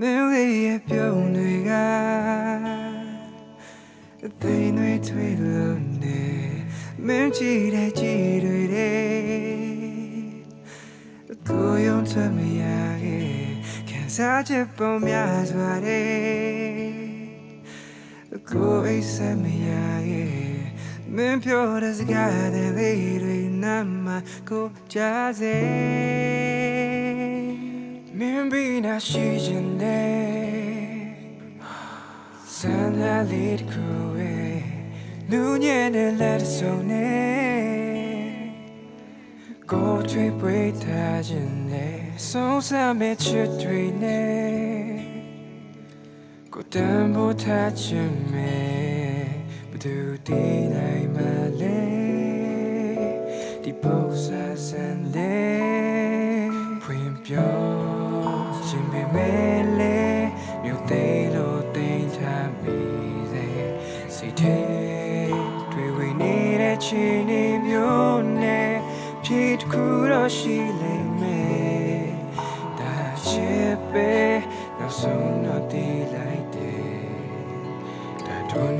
မင်းလေးရဲ့ပြုံးတွေကအသိတွေထွေလို့နေမင်းကြည့်တဲ့ကြည့်တွေတဲ့ကိုယ်ရုံထွက်မရခဲ့ခံစားချက်ပုံများစွာတဲ့ကိုယ်အိတ်ဆက်မရခဲ့မင်းပြောတဲ့စကားတဲ့လေးတွေနာမကိုကြားစေ မင်းဘီနာရှိခြင်းနဲ့ဆန္ဒလေးတစ်ခုပဲလူညံ့တဲ့လက်တစ်စုံနဲ့ကိုယ်ထွေးပွေးထားခြင်းနဲ့ဆုံးစမ်းမဲ့ချစ်တွေနဲ့ကိုယ်တန်ဖိုးထားခြင်းနဲ့ဘယ်သူတည်နိုင်မလဲဒီပုံစံစံတဲ့ဖွင့်ပြော ဖြည့်တစ်ခုတော့ရှိလိမ့်မယ်ဒါချစ်ပဲနောက်ဆုံးတော့တည်လိုက်တယ်ဒါတို့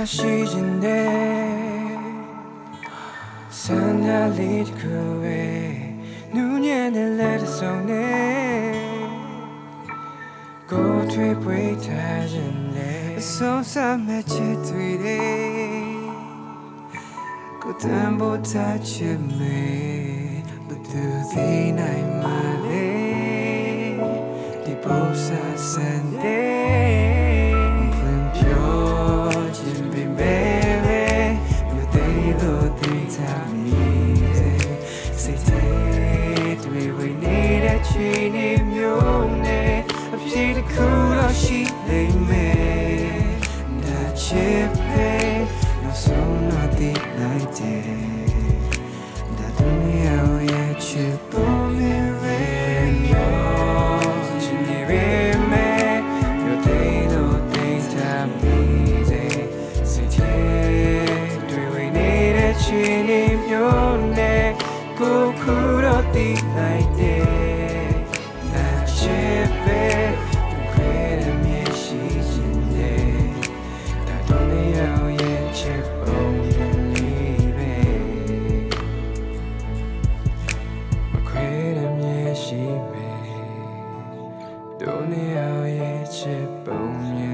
င်းဘီနာရှိခြင်းနဲ့ဆန္ဒလေးတစ်ခုပဲနူးညံ့တဲ့လက်တစ်စုံနဲ့ကိုယ်ထွေးပွေးထားခြင်းနဲ့အဆုံးစမဲ့ချစ်တွေတဲ့ကိုယ်တန်ဖိုးထားချင် နေမျိုးနဲ့အဖြစ်တစ်ခုတော့ရှိနေမယ်ဒါချစ်ပဲနောက်ဆုံးတော့သိလိုက်တယ်ဒါတို့မျိုးရဲ့ချစ်ပေါ်မြင်ရောချင်နေပေမဲ့ Your day no things time easy Say do we need a chin in your neck Go cool or deep like this 多年熬夜，却不眠。